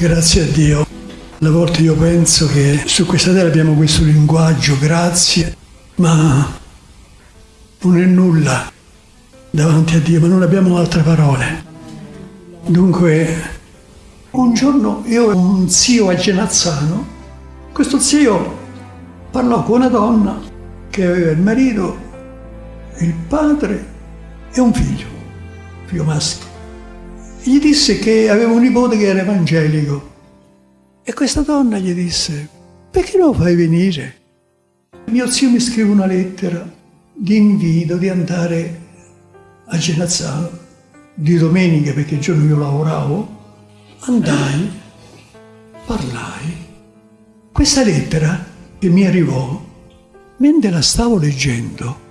Grazie a Dio. A volte io penso che su questa terra abbiamo questo linguaggio, grazie, ma non è nulla davanti a Dio, ma non abbiamo altre parole. Dunque, un giorno io ho un zio a Genazzano, questo zio parlò con una donna che aveva il marito, il padre e un figlio, figlio maschio. Gli disse che aveva un nipote che era evangelico e questa donna gli disse, perché non lo fai venire? Mio zio mi scrive una lettera di invito di andare a Genazzano di domenica perché il giorno io lavoravo, andai, parlai. Questa lettera che mi arrivò, mentre la stavo leggendo,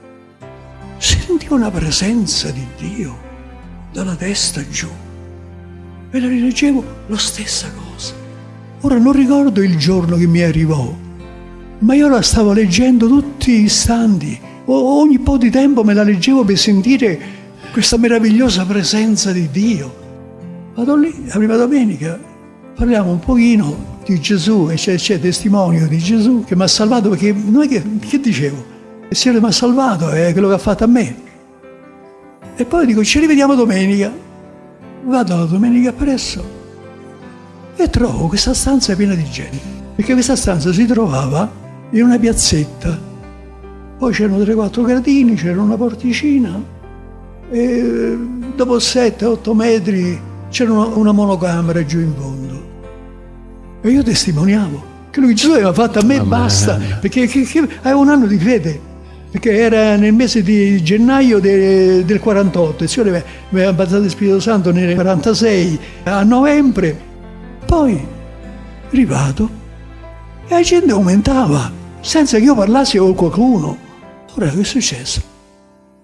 sentì una presenza di Dio dalla testa giù. E la rileggevo la stessa cosa. Ora non ricordo il giorno che mi arrivò, ma io la stavo leggendo tutti gli istanti. Ogni po' di tempo me la leggevo per sentire questa meravigliosa presenza di Dio. Vado lì, la prima domenica, parliamo un pochino di Gesù e c'è, c'è testimonio di Gesù che mi ha salvato perché non è che, che dicevo, il Signore mi ha salvato, è quello che ha fatto a me. E poi dico, ci rivediamo domenica. Vado la domenica appresso e trovo questa stanza piena di gente, perché questa stanza si trovava in una piazzetta, poi c'erano 3-4 gradini, c'era una porticina. E dopo 7-8 metri c'era una, una monocamera giù in fondo. E io testimoniavo che lui Gesù aveva fatto a me e basta, perché che, che, avevo un anno di fede, perché era nel mese di gennaio de, del 48, il Signore mi aveva battezzato il Spirito Santo nel 46, a novembre poi, arrivato, e la gente aumentava, senza che io parlassi con qualcuno. Ora che è successo?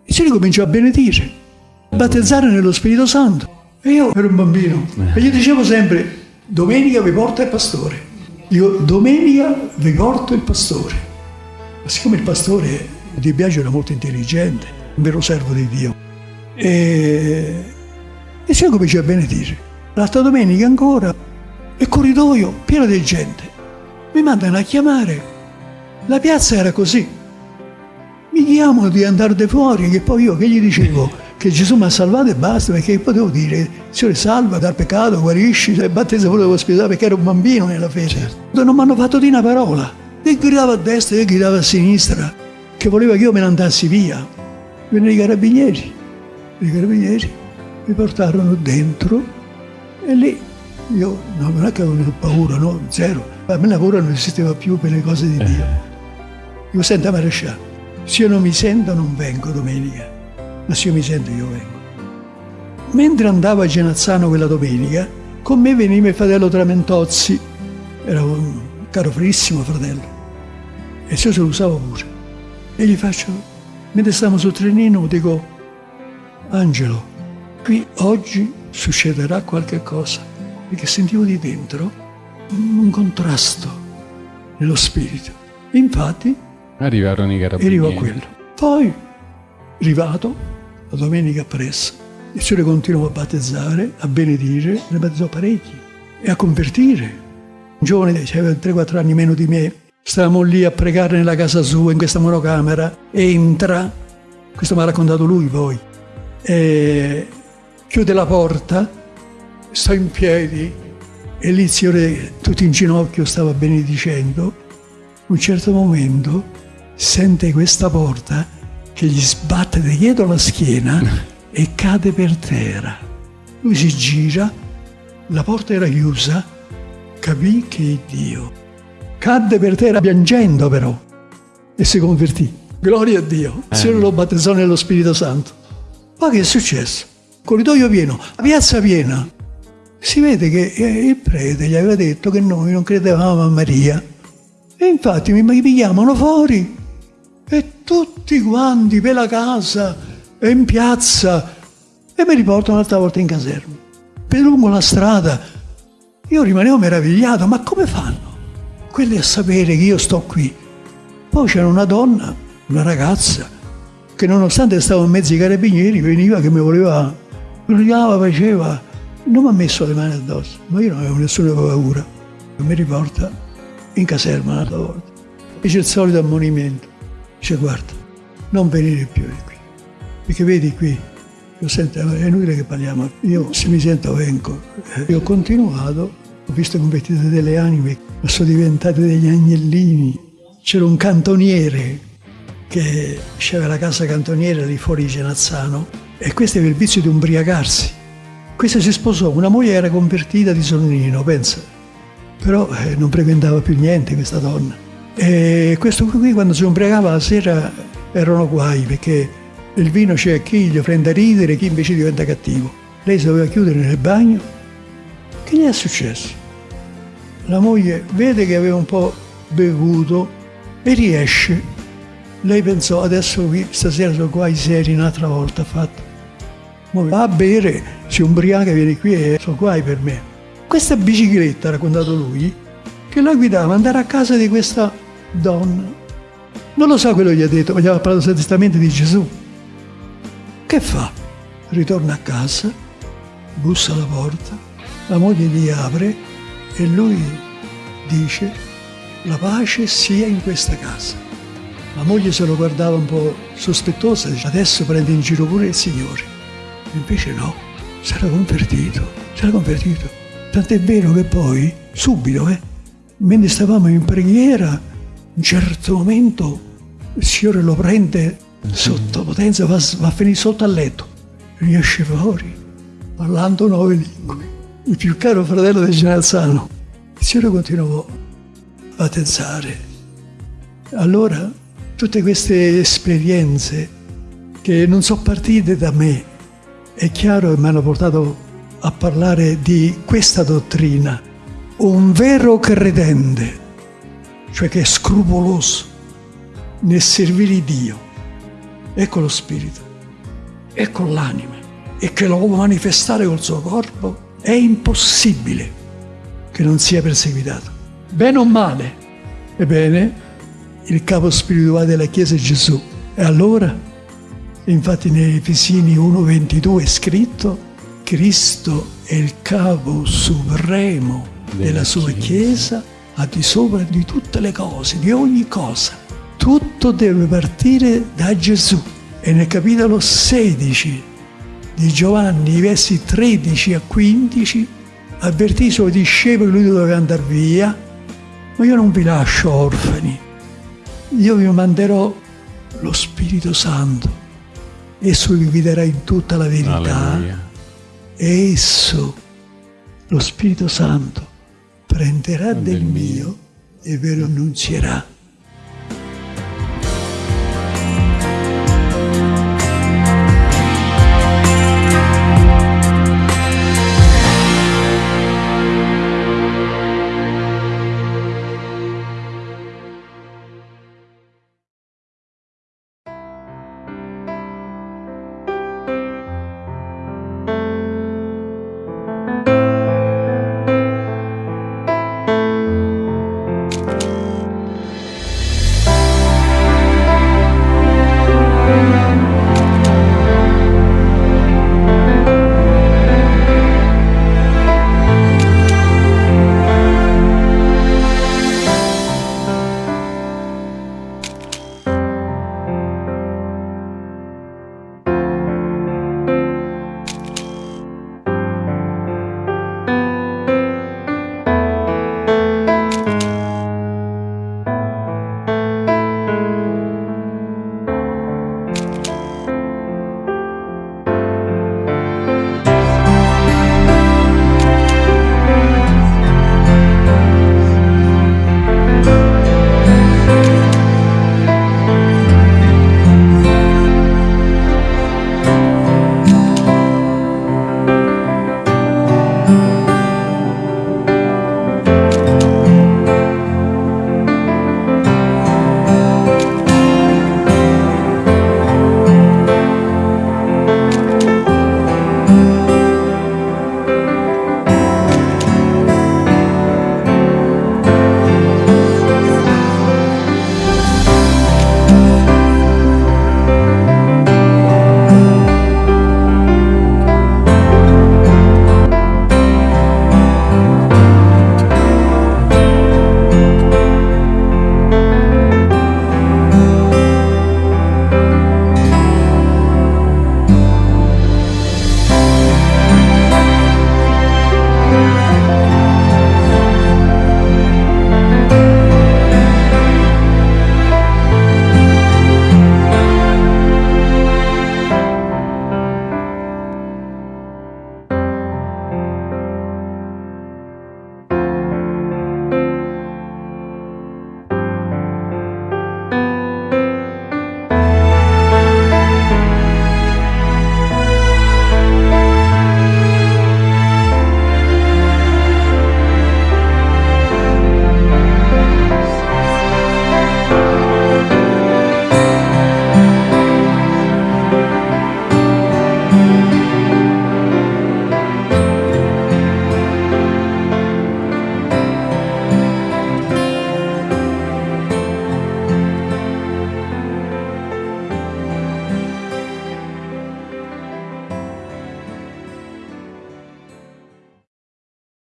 Il Signore cominciò a benedire, a battezzare nello Spirito Santo. E io ero un bambino. E gli dicevo sempre, domenica vi porta il pastore. Dico, domenica vi porto il pastore. Ma siccome il pastore di Biagio era molto intelligente, un vero servo di Dio, e, e il Signore cominciò a benedire. L'altra domenica ancora e corridoio pieno di gente. Mi mandano a chiamare. La piazza era così. Mi chiamano di andare fuori, che poi io che gli dicevo? Che Gesù mi ha salvato e basta, perché potevo dire, Signore salva dal peccato, guarisci, se battezza pure l'ospedale, perché ero un bambino nella fede. Certo. Non mi hanno fatto di una parola. E gridava a destra e gridava a sinistra, che voleva che io me ne andassi via. Vennero i carabinieri. I carabinieri mi portarono dentro e lì io no, non è che avevo paura, no, zero. A me la paura non esisteva più per le cose di Dio. Io sento maresciallo, se io non mi sento non vengo domenica, ma se io mi sento io vengo. Mentre andavo a Genazzano quella domenica, con me veniva il fratello Tramentozzi, era un caro frissimo fratello, e io se lo usavo pure. E gli faccio, mentre stavamo sul trenino, dico, Angelo, qui oggi succederà qualche cosa perché sentivo di dentro un contrasto nello spirito. Infatti arrivarono i carabinieri. Arrivò quello. Poi, arrivato, la domenica appresso, il Signore continuò a battezzare, a benedire, ne battezzò parecchi e a convertire. Un giovane, aveva 3-4 anni meno di me, stavamo lì a pregare nella casa sua, in questa monocamera, entra, questo mi ha raccontato lui poi, chiude la porta sta in piedi e lì il Signore tutto in ginocchio stava benedicendo, un certo momento sente questa porta che gli sbatte dietro la schiena e cade per terra. Lui si gira, la porta era chiusa, capì che è Dio. Cadde per terra piangendo però e si convertì. Gloria a Dio. Il Signore lo battezzò nello Spirito Santo. Ma che è successo? Corridoio pieno, piazza piena si vede che eh, il prete gli aveva detto che noi non credevamo a Maria. E infatti mi pigliavano fuori e tutti quanti per la casa e in piazza e mi riportano un'altra volta in caserma. Per lungo la strada io rimanevo meravigliato, ma come fanno quelli a sapere che io sto qui? Poi c'era una donna, una ragazza, che nonostante stavo in mezzo ai carabinieri, veniva che mi voleva, brillava, faceva, non mi ha messo le mani addosso, ma io non avevo nessuna paura. Mi riporta in caserma un'altra volta. Dice il solito ammonimento. Dice guarda, non venire più di qui. Perché vedi qui, io sento, è inutile che parliamo, io se mi sento vengo. Io ho continuato, ho visto convertite delle anime, sono diventate degli agnellini. C'era un cantoniere che c'era la casa cantoniere lì fuori di Genazzano e questo aveva il vizio di ubriacarsi. Questa si sposò, una moglie era convertita di Sonnino, pensa. Però eh, non frequentava più niente questa donna. E questo qui quando si ubriacava la sera erano guai perché il vino c'è chi gli prende a ridere, chi invece diventa cattivo. Lei si doveva chiudere nel bagno. Che gli è successo? La moglie vede che aveva un po' bevuto e riesce lei pensò, adesso qui, stasera sono qua i seri un'altra volta fatto. Va a bere, si ubriaca, viene qui e sono guai per me. Questa bicicletta, ha raccontato lui, che la guidava andare a casa di questa donna. Non lo sa quello che gli ha detto, ma gli aveva parlato testamente di Gesù. Che fa? Ritorna a casa, bussa alla porta, la moglie gli apre e lui dice la pace sia in questa casa. La moglie se lo guardava un po' sospettosa, dice adesso prende in giro pure il Signore. Invece no, si era convertito, si era convertito. Tant'è vero che poi, subito, eh, mentre stavamo in preghiera, un certo momento il Signore lo prende sotto potenza, va, va a finire sotto al letto, riesce fuori, parlando nove lingue. Il più caro fratello di Genazzano. Il Signore continuò a pensare. Allora tutte queste esperienze che non sono partite da me, è chiaro che mi hanno portato a parlare di questa dottrina. Un vero credente, cioè che è scrupoloso nel servire Dio, ecco lo spirito, ecco l'anima, e che lo può manifestare col suo corpo, è impossibile che non sia perseguitato. Bene o male? Ebbene, il capo spirituale della Chiesa è Gesù. E allora, infatti nei Efesini 1.22 è scritto, Cristo è il capo supremo della sua Chiesa, a di sopra di tutte le cose, di ogni cosa. Tutto deve partire da Gesù. E nel capitolo 16 di Giovanni, i versi 13 a 15, avvertì i suoi discepoli che lui doveva andare via, ma io non vi lascio orfani, io vi manderò lo Spirito Santo. Esso vi guiderà in tutta la verità. Alleluia. E esso, lo Spirito Santo, prenderà del, del mio e ve lo annunzierà.